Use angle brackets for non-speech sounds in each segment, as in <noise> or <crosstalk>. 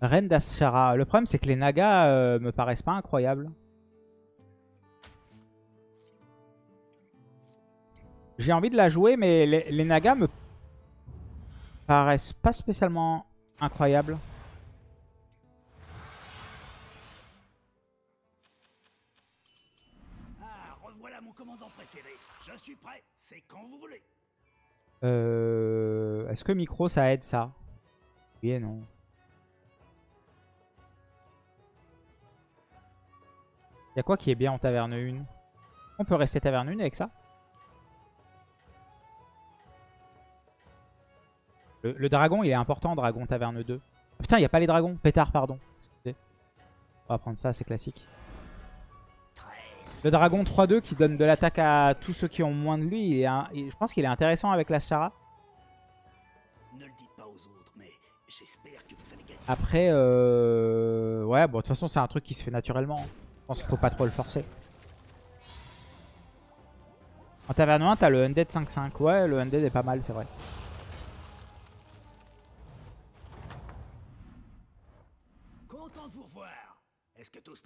Reine d'Ashara. Le problème, c'est que les Nagas euh, me paraissent pas incroyables. J'ai envie de la jouer, mais les, les Nagas me paraissent pas spécialement incroyables. Ah, revoilà mon commandant préféré. Je suis prêt. C'est quand vous voulez. Euh, Est-ce que micro, ça aide ça? Oui et non. Il y a quoi qui est bien en taverne 1 On peut rester taverne 1 avec ça le, le dragon, il est important, dragon taverne 2. Ah, putain, il a pas les dragons. Pétard, pardon. Excusez. On va prendre ça, c'est classique. Le dragon 3-2 qui donne de l'attaque à tous ceux qui ont moins de lui. il est un- il- je pense qu'il est intéressant avec la Shara. Après, euh... ouais, bon, de toute façon, c'est un truc qui se fait naturellement. Je pense qu'il faut pas trop le forcer. En taverne 1, t'as le Undead 5-5. Ouais, le Undead est pas mal, c'est vrai.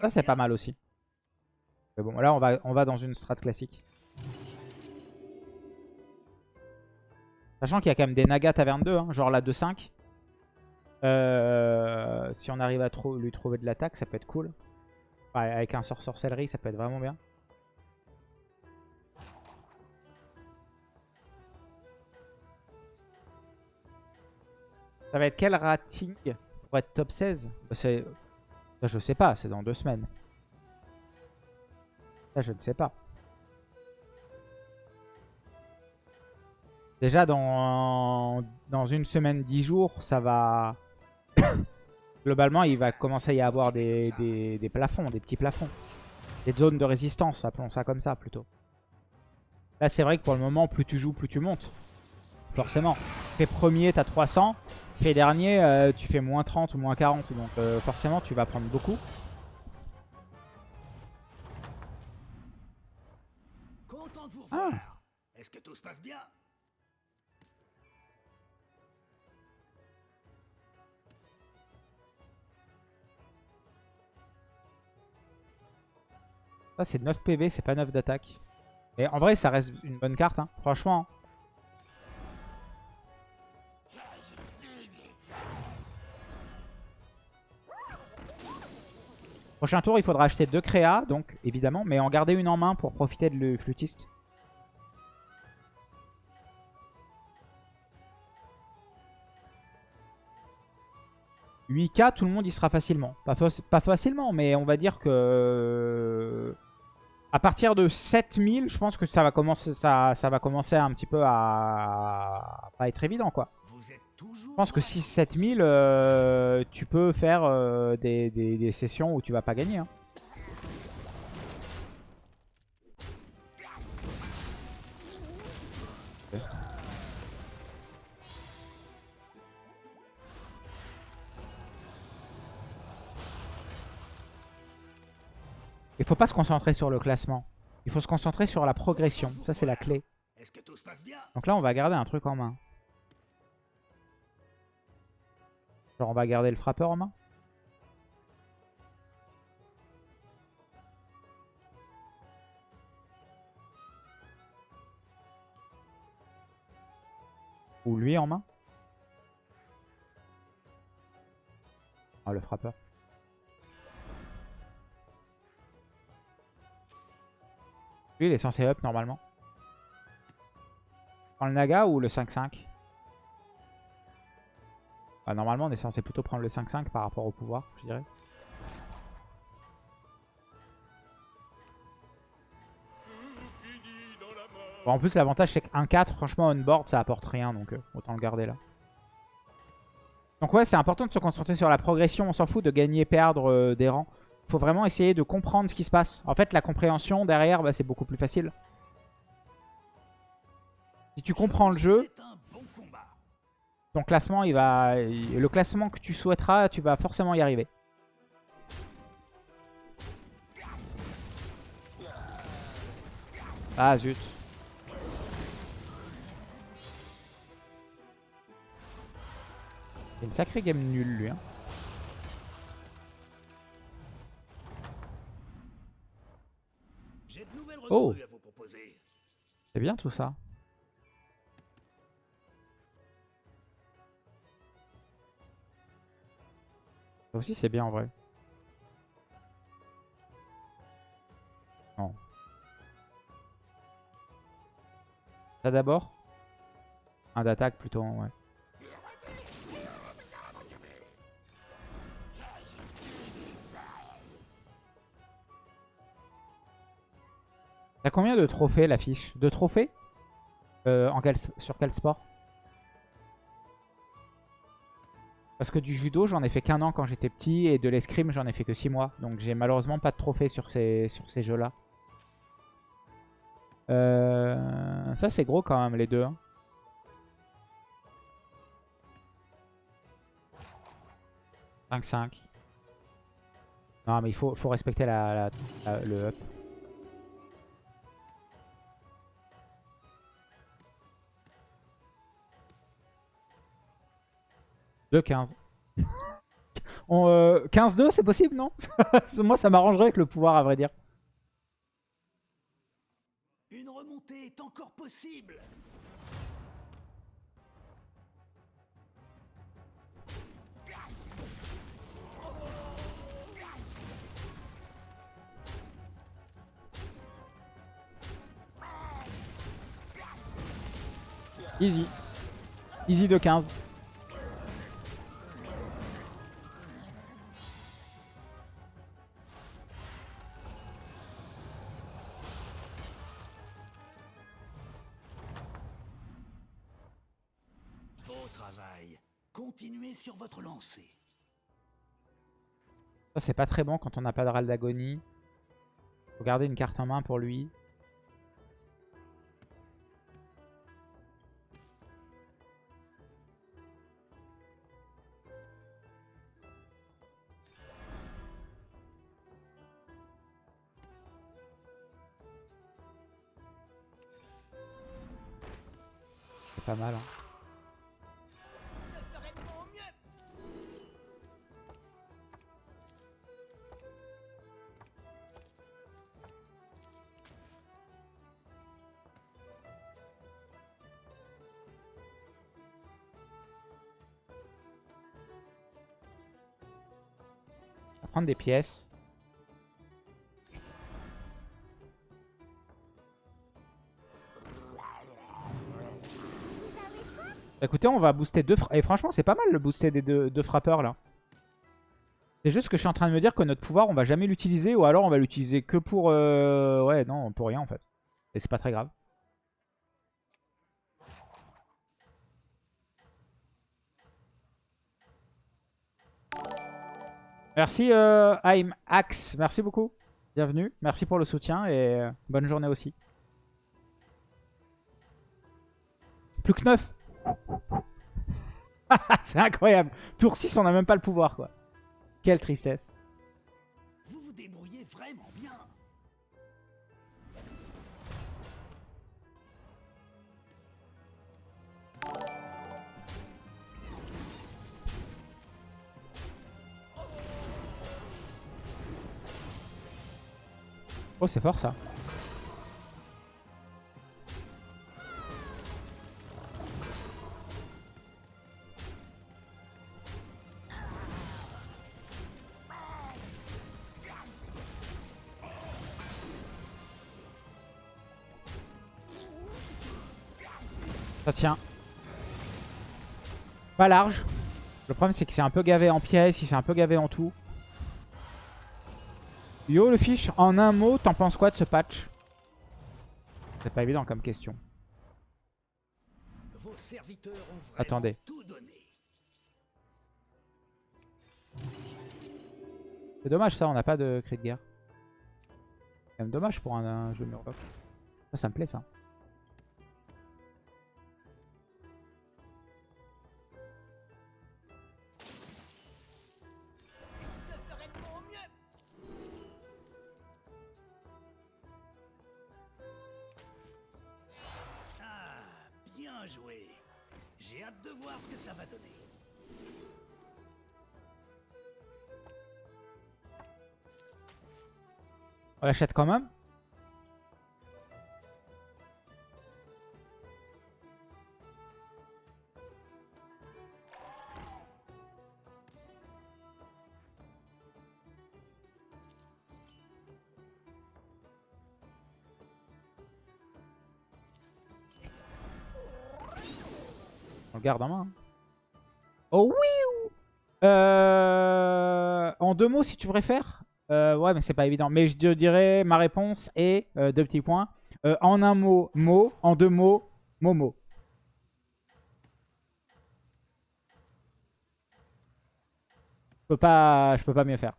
Ça, c'est pas mal aussi. Mais bon, là, on va, on va dans une strat classique. Sachant qu'il y a quand même des Naga taverne 2, hein, genre la 2-5. Euh, si on arrive à lui trouver de l'attaque, ça peut être cool. Ouais, avec un sort sorcellerie, ça peut être vraiment bien. Ça va être quel rating pour être top 16 Bah, je sais pas, c'est dans deux semaines. Ça, je ne sais pas. Déjà, dans, dans une semaine, 10 jours, ça va... Globalement, il va commencer à y avoir des, des- des plafonds, des petits plafonds. Des zones de résistance, appelons ça comme ça plutôt. Là, c'est vrai que pour le moment, plus tu joues, plus tu montes. Forcément. Fais premier, t'as 300. Fais dernier, euh, tu fais moins 30 ou moins 40. Donc euh, forcément, tu vas prendre beaucoup. Content de vous Ah. revoir. Est-ce que tout se passe bien? Ça, c'est 9 PV, c'est pas 9 d'attaque. Et en vrai, ça reste une bonne carte, hein. franchement. Prochain tour, il faudra acheter deux créas, donc évidemment, mais en garder une en main pour profiter de le flûtiste. « 8k, tout le monde y sera facilement. Pas, fa- pas facilement, mais on va dire que... À partir de 7000, je pense que ça va commencer, ça, ça va commencer un petit peu à, à pas être évident, quoi. Je pense que 6-7 000, euh, tu peux faire euh, des, des- des sessions où tu vas pas gagner. hein. Il faut pas se concentrer sur le classement. Il faut se concentrer sur la progression. Ça, c'est la clé. Donc là, on va garder un truc en main. Genre, on va garder le frappeur en main. Ou lui en main. Ah, le frappeur. Il est censé up normalement. Prends le Naga ou le 5-5 Bah, Normalement, on est censé plutôt prendre le 5-5 par rapport au pouvoir, je dirais. Bon, en plus, l'avantage, c'est que 1-4, franchement, on-board, ça apporte rien, donc euh, autant le garder là. Donc ouais, c'est important de se concentrer sur la progression. On s'en fout de gagner, perdre euh, des rangs. Faut vraiment essayer de comprendre ce qui se passe. En fait, la compréhension derrière, bah, c'est beaucoup plus facile. Si tu comprends le jeu, ton classement, il va, le classement que tu souhaiteras, tu vas forcément y arriver. Ah zut. Une sacrée game nulle lui. hein. Oh. C'est bien tout ça. Ça aussi c'est bien en vrai. Non. Ça d'abord? Un d'attaque plutôt, ouais. T'as combien de trophées l'affiche? De trophées? Euh, en quel- Sur quel sport? Parce que du judo, j'en ai fait qu'un an quand j'étais petit. Et de l'escrime, j'en ai fait que 6 mois. Donc j'ai malheureusement pas de trophées sur ces, sur ces jeux-là. Euh, ça, c'est gros quand même, les deux. hein. « 5-5. Non, mais il faut, faut respecter la- le up. De 15. On, euh, 15-2, c'est possible, non? <laughs> Moi, ça m'arrangerait avec le pouvoir, à vrai dire. Une remontée est encore possible. Easy. Easy de 15. C'est pas très bon quand on n'a pas de râle d'agonie. Faut garder une carte en main pour lui. Prendre des pièces. Écoutez, on va booster deux. Et franchement, c'est pas mal le booster des deux, deux frappeurs là. C'est juste que je suis en train de me dire que notre pouvoir, on va jamais l'utiliser. Ou alors on va l'utiliser que pour... euh, Ouais, non, pour rien en fait. Et c'est pas très grave. Merci euh, I'm Axe, merci beaucoup. Bienvenue, merci pour le soutien et euh, bonne journée aussi. Plus que 9 <laughs> C'est incroyable Tour 6, on n'a même pas le pouvoir quoi. Quelle tristesse. Oh, c'est fort ça. Ça tient. Pas large. Le problème c'est que c'est un peu gavé en pièces, il s'est un peu gavé en tout. Yo le fiche, en un mot, t'en penses quoi de ce patch? C'est pas évident comme question. Vos serviteurs ont Attendez. tout donné. C'est dommage ça, on n'a pas de cri de guerre. C'est quand même dommage pour un, un jeu Murloc. Ça, ça me plaît ça. On l'achète quand même. On le garde en main. Hein. Oh oui oh. euh... En deux mots, si tu préfères, euh, ouais, mais c'est pas évident. Mais je dirais, ma réponse est, euh, deux petits points. Euh, en un mot, mot. En deux mots, Momo. Je peux pas, je peux pas mieux faire.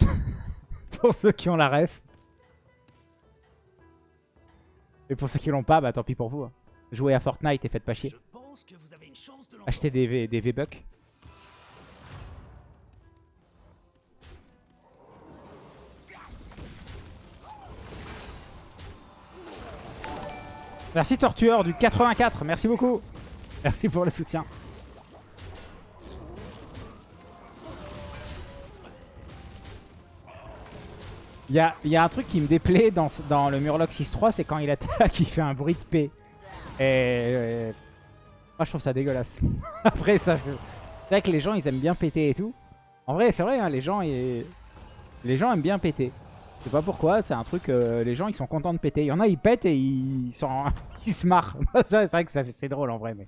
<laughs> pour ceux qui ont la ref. Et pour ceux qui l'ont pas, bah tant pis pour vous. hein. Jouez à Fortnite et faites pas chier. Achetez des, V- des V-Bucks. Merci Tortueur du 84, merci beaucoup. Merci pour le soutien. Il y a, un truc qui me déplaît dans, dans le Murloc 6-3, c'est quand il attaque, <laughs> il fait un bruit de paix. Euh, moi je trouve ça dégueulasse. <laughs> Après ça, c'est vrai que les gens ils aiment bien péter et tout. En vrai c'est vrai, hein, les, gens, ils... les gens aiment bien péter. Je sais pas pourquoi, c'est un truc, euh, les gens ils sont contents de péter. Il y en a ils pètent et ils, sont... <laughs> ils se marrent. <laughs> c'est vrai que c'est drôle en vrai. Mais,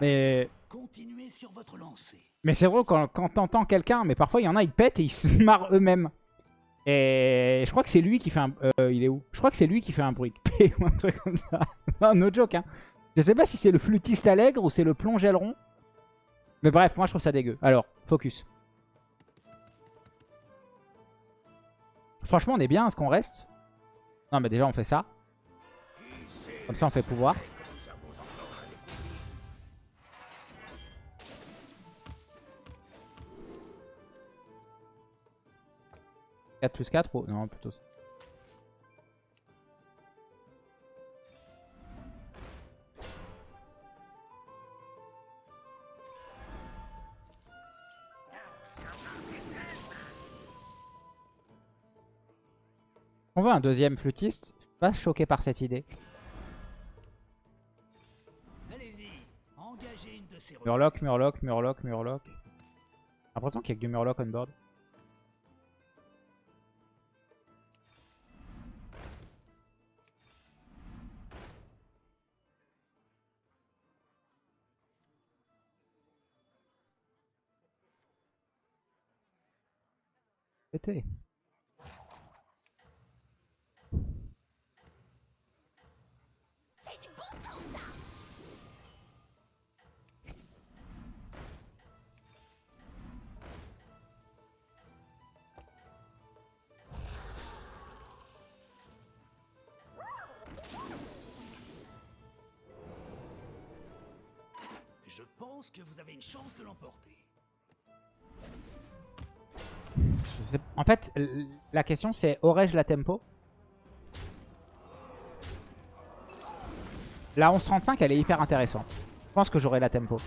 mais, Continuez sur votre lancée. mais c'est drôle quand, quand t'entends quelqu'un, mais parfois il y en a ils pètent et ils se marrent eux-mêmes. Et je crois que c'est lui qui fait un... euh, il est où? Je crois que c'est lui qui fait un bruit de paix ou un truc comme ça. non, no joke hein. Je sais pas si c'est le flûtiste allègre ou c'est le plonge aileron. Mais bref, moi je trouve ça dégueu. Alors, focus. Franchement, on est bien à ce qu'on reste. Non, mais déjà, on fait ça. Comme ça, on fait pouvoir. « 4 plus 4 ou... Non, plutôt ça. On veut un deuxième flûtiste. Je suis pas choqué par cette idée. Murloc, Murloc, Murloc, Murloc. J'ai l'impression qu'il y a que du Murloc on board. Pété. En fait, la question c'est aurais-je la tempo? La 1135 elle est hyper intéressante. Je pense que j'aurai la tempo.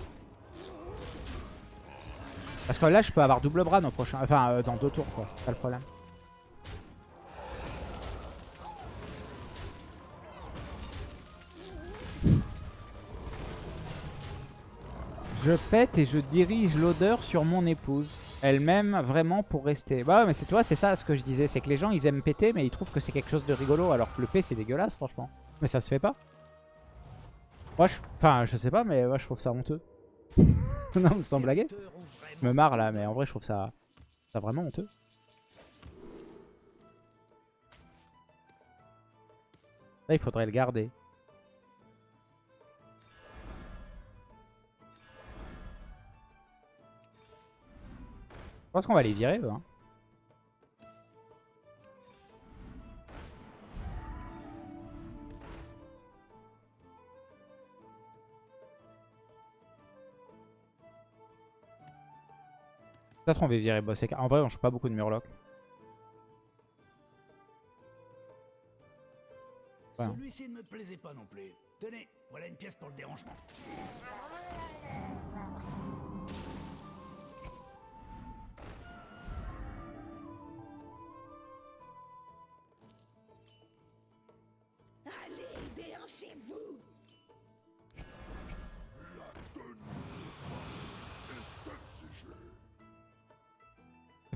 Parce que là je peux avoir double bras dans, prochain... enfin, euh, dans deux tours quoi, c'est pas le problème. Je pète et je dirige l'odeur sur mon épouse. Elle m'aime vraiment pour rester. Bah ouais, mais c'est toi, c'est ça ce que je disais. C'est que les gens, ils aiment péter, mais ils trouvent que c'est quelque chose de rigolo. Alors que le P, c'est dégueulasse, franchement. Mais ça se fait pas. Moi, je... Enfin, je sais pas, mais moi, je trouve ça honteux. <laughs> non, sans blaguer. Je me marre là, mais en vrai, je trouve ça, ça vraiment honteux. Là, il faudrait le garder. Je pense qu'on va les virer, eux. Hein. Peut-être on va virer boss. En vrai, on joue pas beaucoup de Murloc. Celui-ci ne me plaisait pas non plus. Tenez, voilà une pièce pour le dérangement.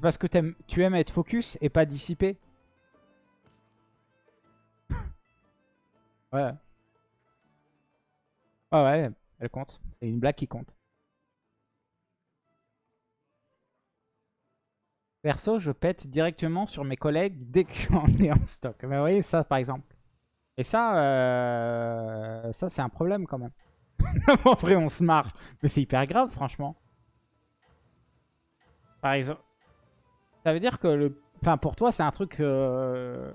Parce que t'aimes- tu aimes être focus et pas dissipé. Ouais. Ouais, ouais, elle compte. C'est une blague qui compte. Perso, je pète directement sur mes collègues dès que <laughs> j'en ai en stock. Mais vous voyez, ça par exemple. Et ça, euh, ça c'est un problème quand même. <laughs> vrai, on se marre. Mais c'est hyper grave, franchement. Par exemple. Ça veut dire que le... Enfin, pour toi, c'est un truc... euh,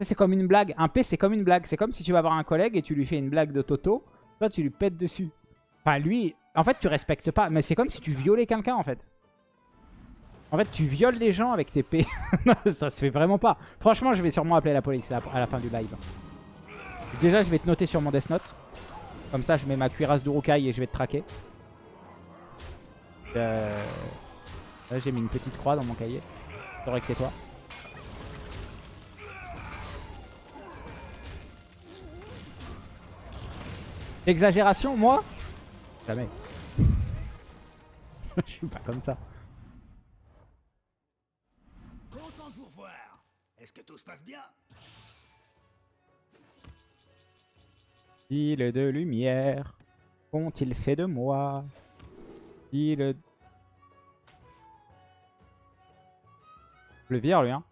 C'est comme une blague. Un P, c'est comme une blague. C'est comme si tu vas voir un collègue et tu lui fais une blague de Toto. Toi, tu lui pètes dessus. Enfin, lui... En fait, tu respectes pas. Mais c'est comme si tu violais quelqu'un, en fait. En fait, tu violes les gens avec tes P. <laughs> Ça se fait vraiment pas. Franchement, je vais sûrement appeler la police à la fin du live. Déjà, je vais te noter sur mon Death Note. Comme ça, je mets ma cuirasse d'Urukai et je vais te traquer. Euh... Là, j'ai mis une petite croix dans mon cahier. C'est vrai que c'est toi. Exagération, moi? Jamais. <laughs> je suis pas comme ça. Content de vous revoir. Est-ce que tout se passe bien? De lumière, qu'ont-ils fait de moi? Style... Le lui hein.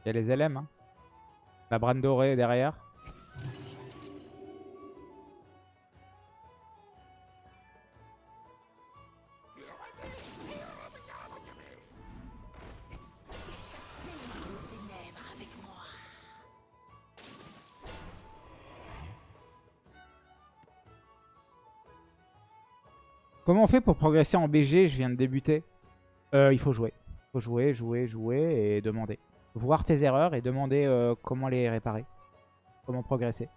Il y a les LM hein. La brane dorée derrière. On fait pour progresser en BG Je viens de débuter. Euh, il faut jouer. Il jouer, jouer, jouer et demander. Voir tes erreurs et demander euh, comment les réparer. Comment progresser.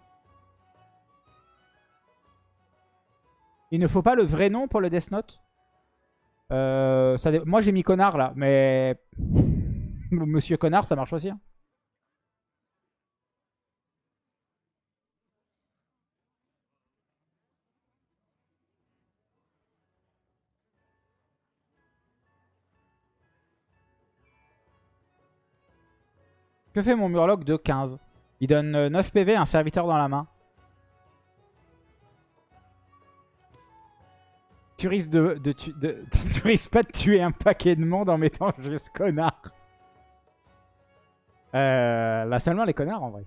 Il ne faut pas le vrai nom pour le Death Note Euh, Moi j'ai mis connard là, mais... <laughs> Monsieur connard ça marche aussi. hein. Que fait mon Murloc de 15 Il donne euh, 9 PV à un serviteur dans la main. Tu risques, de, de, tu- de- <laughs> tu risques pas de tuer un paquet de monde en mettant juste connard. Euh, bah seulement les connards en vrai.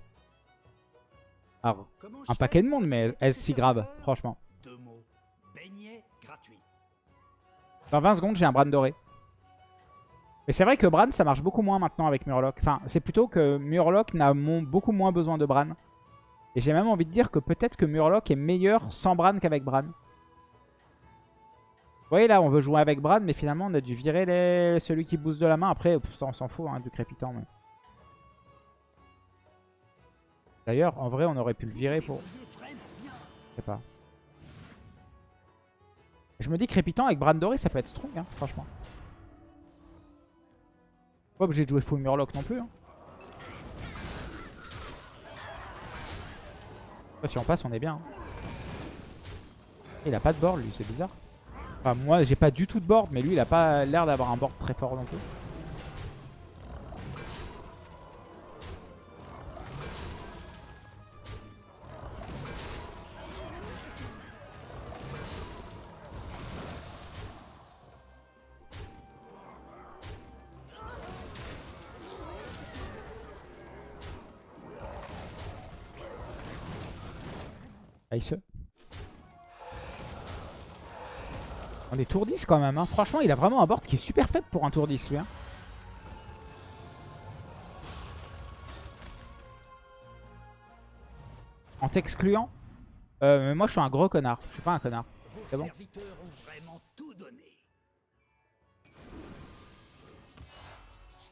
Alors, un paquet de monde, mais suis si grave, franchement. Dans 20 secondes, j'ai un Bran doré. Mais c'est vrai que Bran, ça marche beaucoup moins maintenant avec Murloc. Enfin, c'est plutôt que Murloc n'a beaucoup moins besoin de Bran. Et j'ai même envie de dire que peut-être que Murloc est meilleur sans Bran qu'avec Bran. Vous voyez là, on veut jouer avec Bran, mais finalement on a dû virer celui qui booste de la main. Après, ça on s'en fout, hein, du crépitant. mais- D'ailleurs, en vrai, on aurait pu le virer pour... Je sais pas. Je me dis crépitant avec Bran doré, ça peut être strong, hein, franchement. Pas obligé de jouer full Murloc non plus. Hein. Si on passe, on est bien. hein. Il a pas de board, lui, c'est bizarre. Enfin, moi, j'ai pas du tout de board, mais lui, il a pas l'air d'avoir un board très fort non plus. Nice. On est tour 10 quand même. Hein. Franchement, il a vraiment un board qui est super faible pour un tour 10, lui. hein. En t'excluant euh, mais Moi, je suis un gros connard. Je suis pas un connard. C'est bon.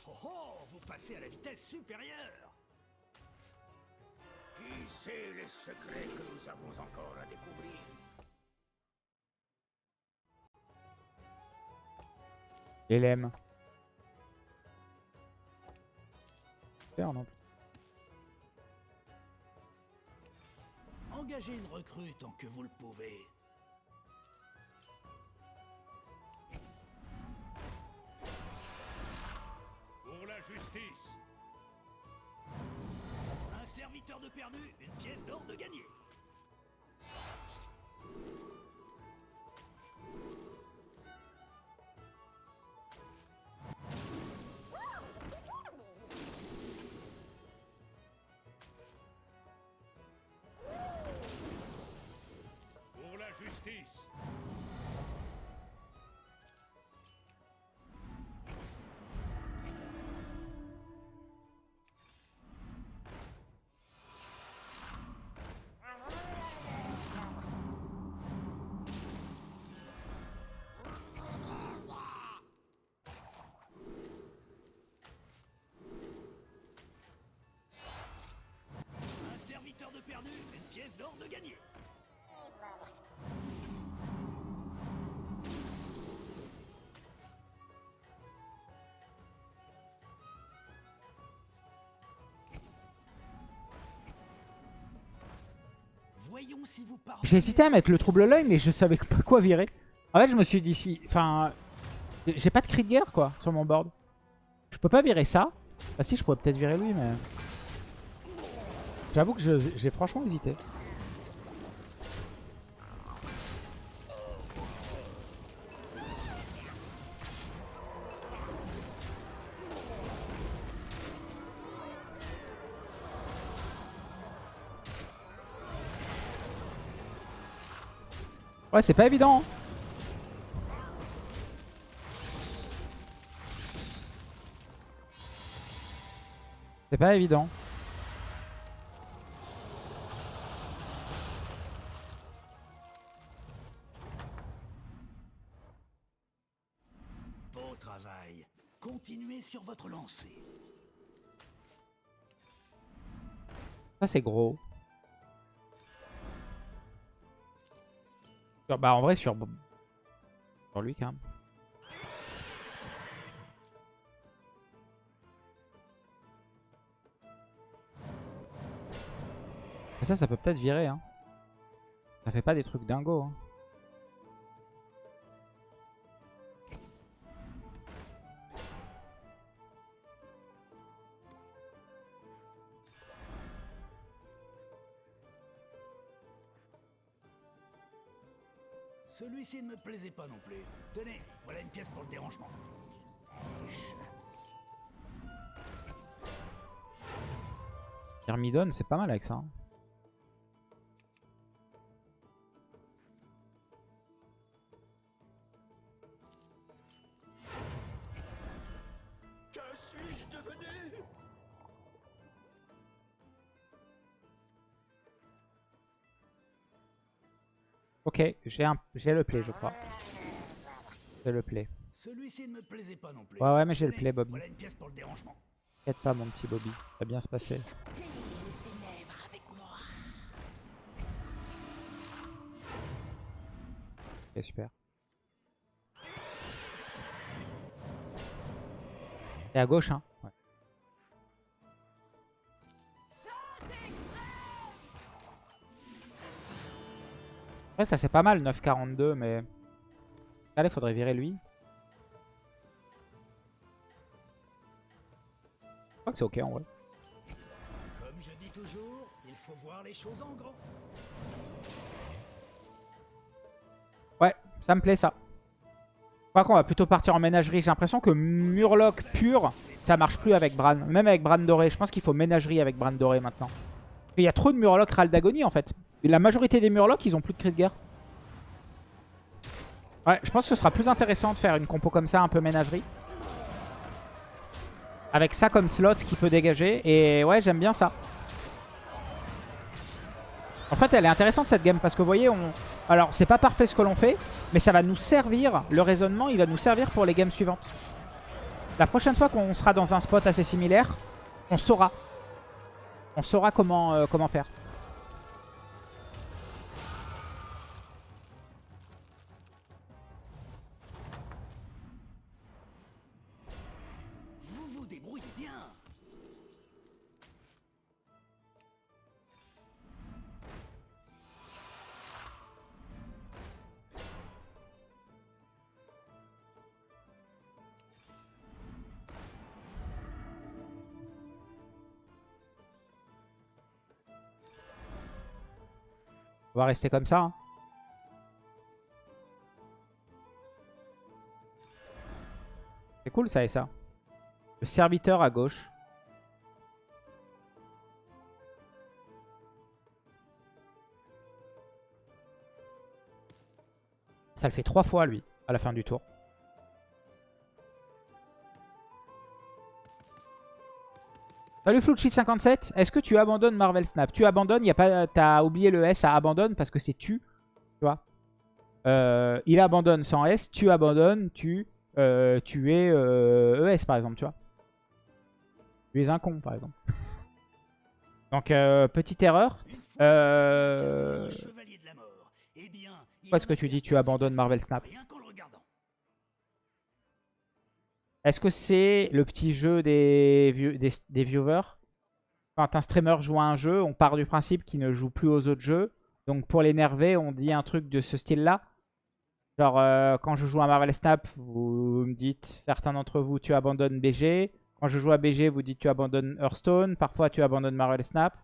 Oh oh, vous passez à la vitesse supérieure. Sait les secrets que nous avons encore à découvrir Et l'aime. Faire, non Engagez une recrue tant que vous le pouvez. De perdu, une pièce d'or de gagné. J'ai hésité à mettre le trouble l'œil, mais je savais pas quoi virer. En fait, je me suis dit si... Enfin... J'ai pas de cri de guerre, quoi, sur mon board. Je peux pas virer ça. Bah si, je pourrais peut-être virer lui, mais... J'avoue que j'ai franchement hésité. Ouais, c'est pas évident. hein. C'est pas évident. Beau travail. Continuez sur votre lancée. Ça, c'est gros. Bah, en vrai, sur, lui, quand même. Ça, ça peut peut-être virer. Hein. Ça fait pas des trucs dingo. Hein. Celui-ci ne me plaisait pas non plus. Tenez, voilà une pièce pour le dérangement. Thermidon, c'est pas mal avec ça. hein. Ok, j'ai un... le play, je crois. J'ai le play. Celui-ci ne me plaisait pas non plus. Ouais, ouais, mais j'ai le play, Bob. Voilà une pièce pour le dérangement. T'inquiète pas, mon petit Bobby. Ça va bien se passer. Ok, super. Et à gauche, hein. Ouais, ça c'est pas mal, 9,42, mais... Allez, faudrait virer lui. Je crois que c'est ok en vrai. Comme je dis toujours, il faut voir les choses en grand. Ouais, ça me plaît ça. Je crois qu'on va plutôt partir en ménagerie. J'ai l'impression que Murloc pur, ça marche plus avec Bran. Même avec Bran doré. Je pense qu'il faut ménagerie avec Bran doré maintenant. Il y a trop de Murloc Ral d'agonie en fait. La majorité des Murlocs, ils ont plus de cri de guerre. Ouais, je pense que ce sera plus intéressant de faire une compo comme ça, un peu ménagerie. Avec ça comme slot qui peut dégager. Et ouais, j'aime bien ça. En fait, elle est intéressante cette game parce que vous voyez, on... alors c'est pas parfait ce que l'on fait, mais ça va nous servir, le raisonnement, il va nous servir pour les games suivantes. La prochaine fois qu'on sera dans un spot assez similaire, on saura. On saura comment, euh, comment faire. On va rester comme ça. hein. C'est cool ça et ça. Le serviteur à gauche. Ça le fait trois fois lui, à la fin du tour. Salut Fluchit57, est-ce que tu abandonnes Marvel Snap? Tu abandonnes, y a pas, t'as oublié le S à abandonne parce que c'est tu, tu vois? Euh, il abandonne sans S, tu abandonnes, tu, euh, tu es euh, ES par exemple, tu vois? Tu es un con par exemple. Donc petite erreur. Euh. Eh Pourquoi est-ce que tu dis tu abandonnes Marvel Snap? Est-ce que c'est le petit jeu des, view- des, des viewers? Quand un streamer joue à un jeu, on part du principe qu'il ne joue plus aux autres jeux. Donc pour l'énerver, on dit un truc de ce style-là. Genre, euh, quand je joue à Marvel Snap, vous me dites, certains d'entre vous, tu abandonnes BG. Quand je joue à BG, vous dites, tu abandonnes Hearthstone. Parfois, tu abandonnes Marvel Snap.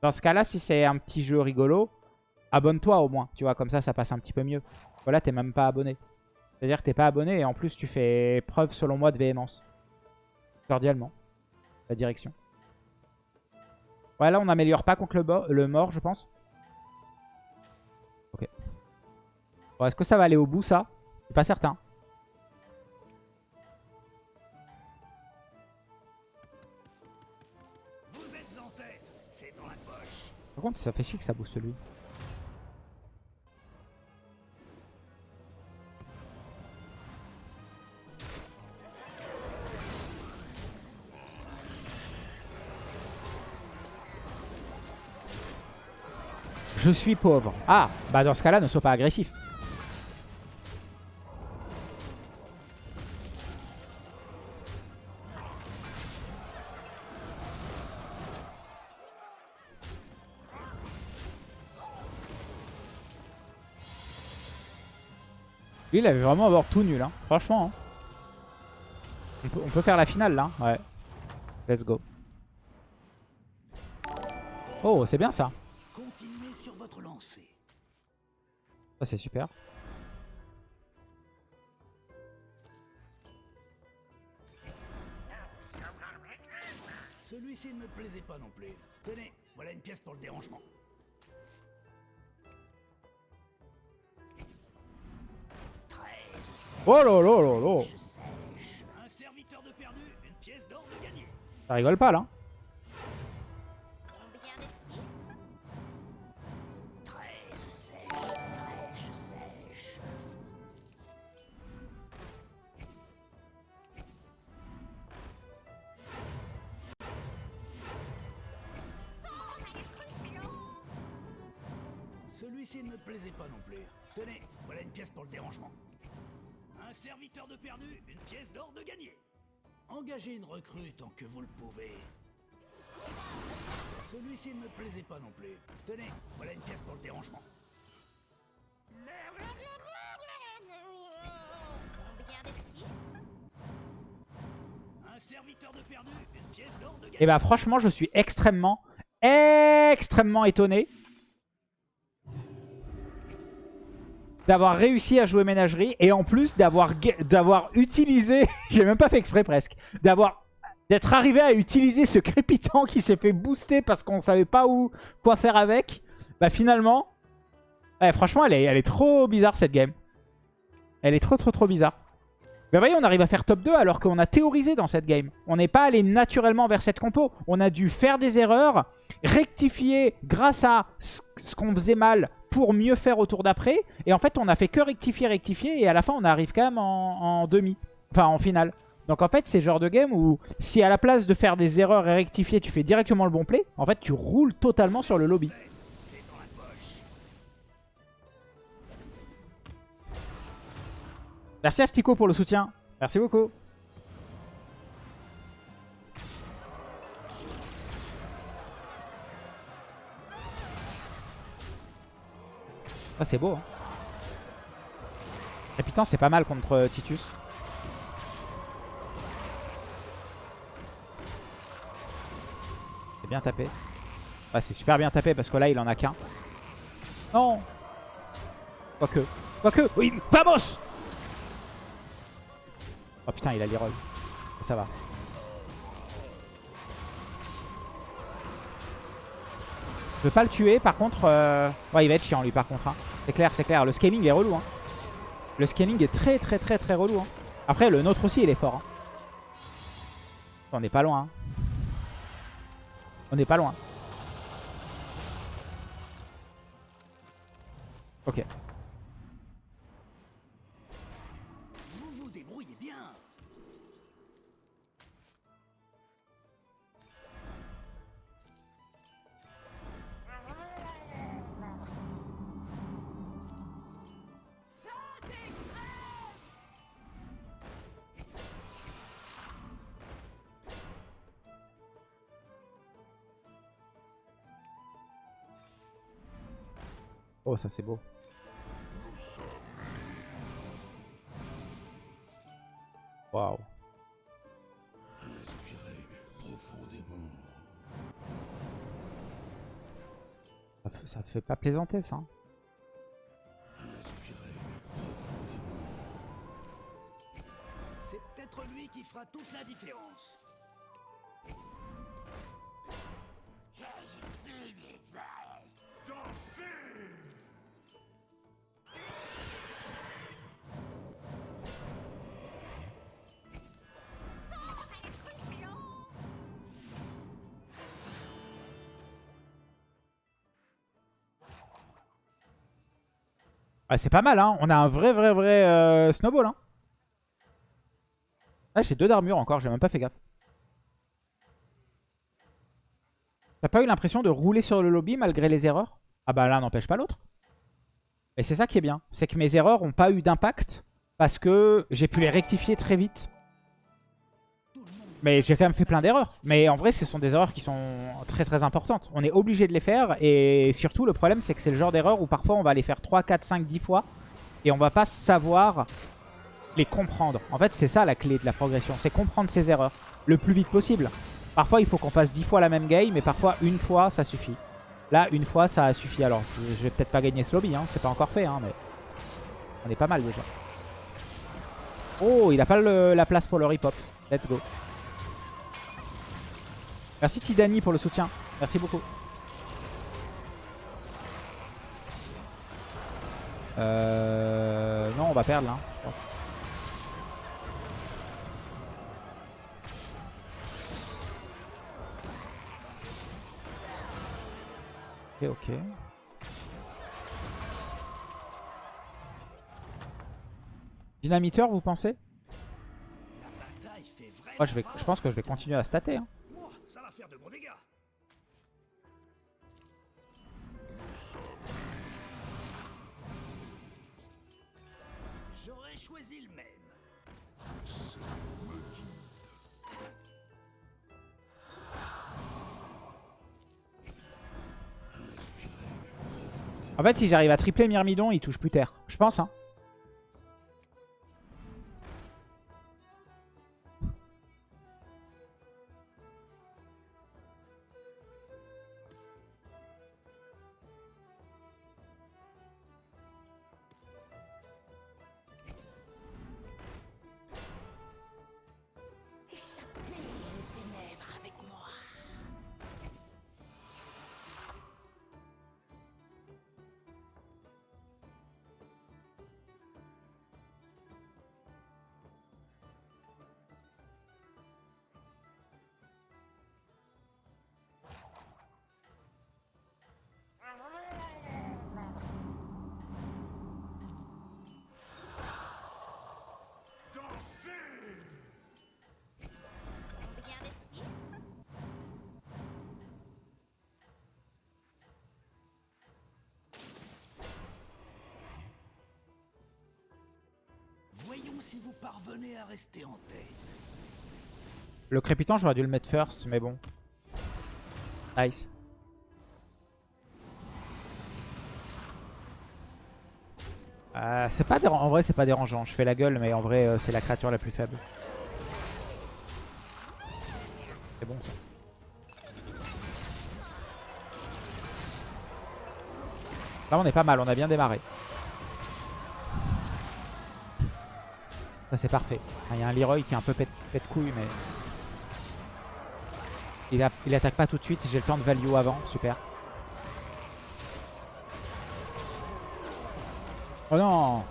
Dans ce cas-là, si c'est un petit jeu rigolo, abonne-toi au moins. Tu vois, comme ça, ça passe un petit peu mieux. Voilà, t'es même pas abonné. C'est-à-dire que t'es pas abonné et en plus tu fais preuve selon moi de véhémence. Cordialement. La direction. Ouais là on n'améliore pas contre le, mort je pense. Ok. Bon, Est-ce que ça va aller au bout ça? Je suis pas certain. Vous êtes en tête. Dans la poche. Par contre ça fait chier que ça booste lui. Je suis pauvre. Ah, bah dans ce cas-là, ne sois pas agressif. Lui, il avait vraiment avoir tout nul, hein. franchement. hein. On, peut, on peut faire la finale là. Ouais. Let's go. Oh, c'est bien ça. Ça, c'est super. Celui-ci ne me plaisait pas non plus. Tenez, voilà une pièce pour le dérangement. Oh là là là là. Un serviteur de perdu, une pièce d'or de gagné. Ça rigole pas là. Celui-ci ne me plaisait pas non plus. Tenez, voilà une pièce pour le dérangement. Un serviteur de perdu, une pièce d'or de gagné. Engagez une recrue tant que vous le pouvez. Celui-ci ne me plaisait pas non plus. Tenez, voilà une pièce pour le dérangement. Et bah franchement, je suis extrêmement, extrêmement étonné d'avoir réussi à jouer ménagerie et en plus d'avoir utilisé, <laughs> j'ai même pas fait exprès presque, d'avoir d'être arrivé à utiliser ce crépitant qui s'est fait booster parce qu'on savait pas où quoi faire avec. Bah finalement, ouais, franchement, elle est, elle est trop bizarre cette game. Elle est trop trop trop bizarre. Mais voyez, on arrive à faire top 2 alors qu'on a théorisé dans cette game. On n'est pas allé naturellement vers cette compo. On a dû faire des erreurs, rectifier grâce à ce qu'on faisait mal pour mieux faire au tour d'après. Et en fait, on a fait que rectifier, rectifier. Et à la fin, on arrive quand même en, demi. Enfin, en finale. Donc en fait, c'est le genre de game où si à la place de faire des erreurs et rectifier, tu fais directement le bon play, en fait, tu roules totalement sur le lobby. Merci à Stico pour le soutien. Merci beaucoup. Ah, c'est beau. Hein. C'est pas mal contre euh, Titus. C'est bien tapé. C'est super bien tapé parce que là, il en a qu'un. Non Quoique. Quoique Oui Vamos Oh putain, il a l'irole. Ça va. Je veux pas le tuer, par contre... euh, Ouais, il va être chiant, lui, par contre. hein. C'est clair, c'est clair. Le scaling est relou. Hein. Le scaling est très, très, très, très relou. hein. Après, le nôtre aussi, il est fort. hein. On n'est pas loin. hein. On n'est pas loin. Ok. Oh, ça c'est beau. Waouh. Ça fait, ça fait pas plaisanter ça. Ah, c'est pas mal, hein. On a un vrai, vrai, vrai euh, snowball. Hein. Ah, j'ai deux d'armure encore, j'ai même pas fait gaffe. T'as pas eu l'impression de rouler sur le lobby malgré les erreurs? Ah bah l'un n'empêche pas l'autre. Et c'est ça qui est bien. C'est que mes erreurs ont pas eu d'impact parce que j'ai pu les rectifier très vite. Mais j'ai quand même fait plein d'erreurs. Mais en vrai, ce sont des erreurs qui sont très très importantes. On est obligé de les faire. Et surtout, le problème, c'est que c'est le genre d'erreur où parfois on va les faire 3, 4, 5, 10 fois. Et on va pas savoir les comprendre. En fait, c'est ça la clé de la progression. C'est comprendre ses erreurs le plus vite possible. Parfois, il faut qu'on fasse 10 fois la même game. Mais parfois, une fois, ça suffit. Là, une fois, ça a suffi. Alors, je vais peut-être pas gagner ce lobby. Hein. C'est pas encore fait. Hein, mais on est pas mal déjà. Oh, il a pas la place pour le rip-hop. Let's go. Merci Tidani pour le soutien. Merci beaucoup. Euh... Non, on va perdre là, je pense. Ok, ok. Dynamiteur, vous pensez? Moi, je, vais, je pense que je vais continuer à stater. hein. En fait, si j'arrive à tripler Myrmidon, il touche plus terre. Je pense, hein. Le crépitant, j'aurais dû le mettre first, mais bon. Nice. Euh, c'est pas En vrai, c'est pas dérangeant. Je fais la gueule, mais en vrai, euh, c'est la créature la plus faible. C'est bon, ça. Là, on est pas mal. On a bien démarré. Ça, c'est parfait. Il y a un Leroy qui est un peu pète, pète couille, mais... Il, il attaque pas tout de suite. J'ai le temps de value avant. Super. Oh non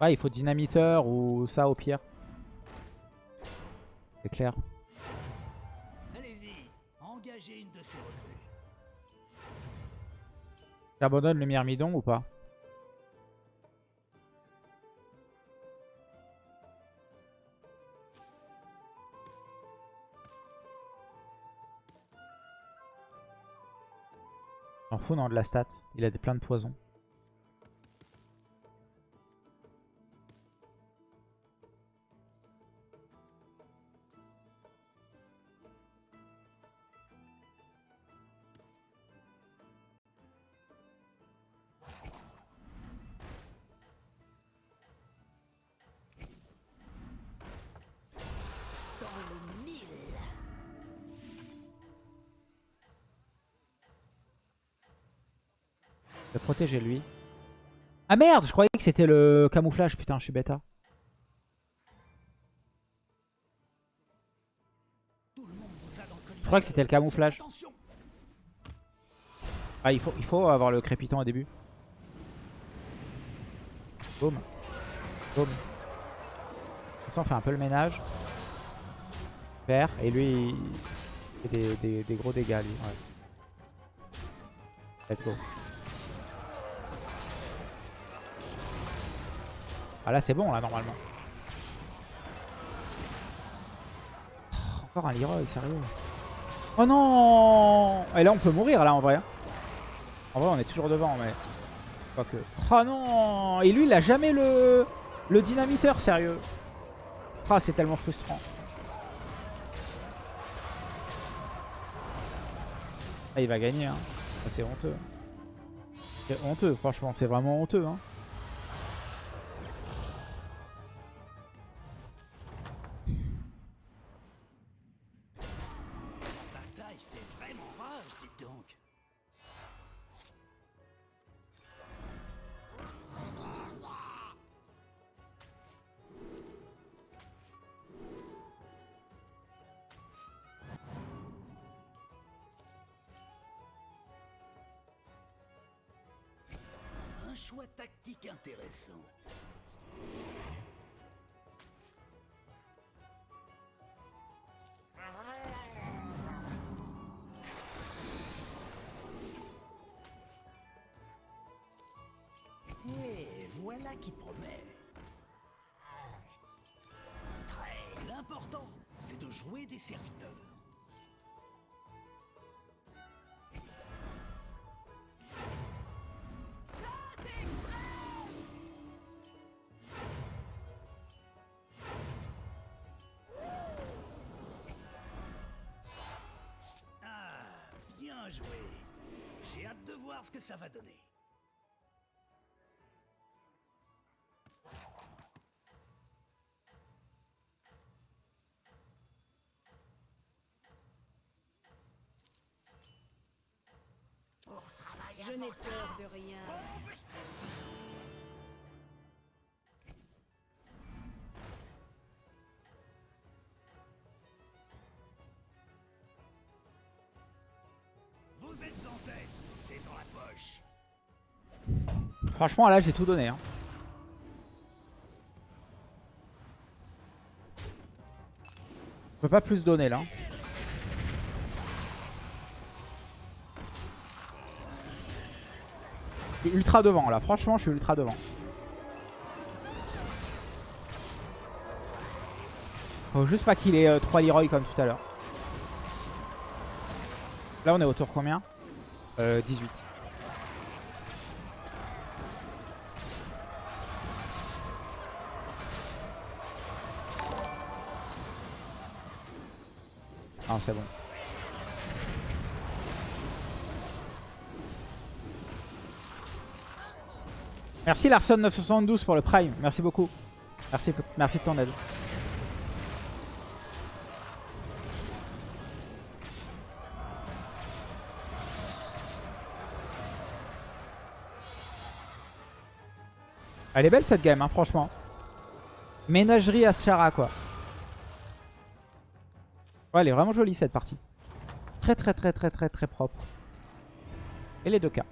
Ouais, il faut dynamiteur ou ça au pire. C'est clair. Allez-y, engagez une de ces recrues. J'abandonne le myrmidon ou pas? J'en fous non de la stat. Il a des plein de poisons. Lui. Ah merde, je croyais que c'était le camouflage. Putain, je suis bêta. Je crois que c'était le camouflage. Ah, il faut, il faut avoir le crépitant au début. Boum. Boum. Façon, on fait un peu le ménage. Vert. Et lui, il fait des, des- gros dégâts. Let's go. Ah là, c'est bon, là, normalement. Oh, encore un Leroy, sérieux. Oh non Et là, on peut mourir, là, en vrai. hein. En vrai, on est toujours devant, mais... Quoique... Oh non Et lui, il a jamais le... Le dynamiteur, sérieux. Ah, c'est tellement frustrant. Ah, il va gagner, hein. Ah, c'est honteux. C'est honteux, franchement. C'est vraiment honteux, hein. Qui promet. Très l'important, c'est de jouer des serviteurs. Ah, bien joué. J'ai hâte de voir ce que ça va donner. Franchement, là, j'ai tout donné. Hein. Je peux pas plus donner, là. Je suis ultra devant là, franchement je suis ultra devant. Faut juste pas qu'il ait 3 Leroy comme tout à l'heure. Là on est au tour combien? Euh, 18. Ah c'est bon. Merci Larson 972 pour le prime. Merci beaucoup. Merci, merci de ton aide. Elle est belle cette game, hein, franchement. Ménagerie à Chara, quoi. Ouais, elle est vraiment jolie cette partie. Très, très, très, très, très, très propre. Et les deux cas.